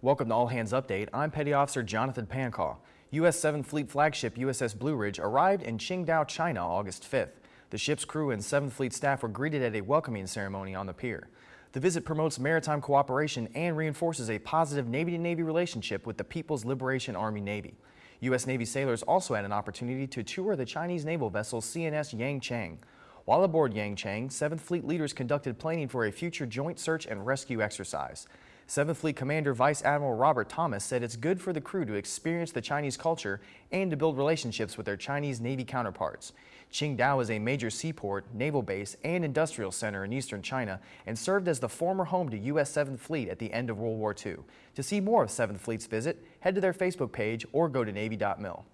Welcome to All Hands Update. I'm Petty Officer Jonathan Pancaw. U.S. 7th Fleet flagship USS Blue Ridge arrived in Qingdao, China August 5th. The ship's crew and 7th Fleet staff were greeted at a welcoming ceremony on the pier. The visit promotes maritime cooperation and reinforces a positive Navy-to-Navy relationship with the People's Liberation Army Navy. U.S. Navy sailors also had an opportunity to tour the Chinese naval vessel CNS Yancheng. While aboard Yancheng, 7th Fleet leaders conducted planning for a future joint search and rescue exercise. 7th Fleet Commander Vice Admiral Robert Thomas said it's good for the crew to experience the Chinese culture and to build relationships with their Chinese Navy counterparts. Qingdao is a major seaport, naval base, and industrial center in eastern China and served as the former home to U.S. 7th Fleet at the end of World War II. To see more of 7th Fleet's visit, head to their Facebook page or go to Navy.mil.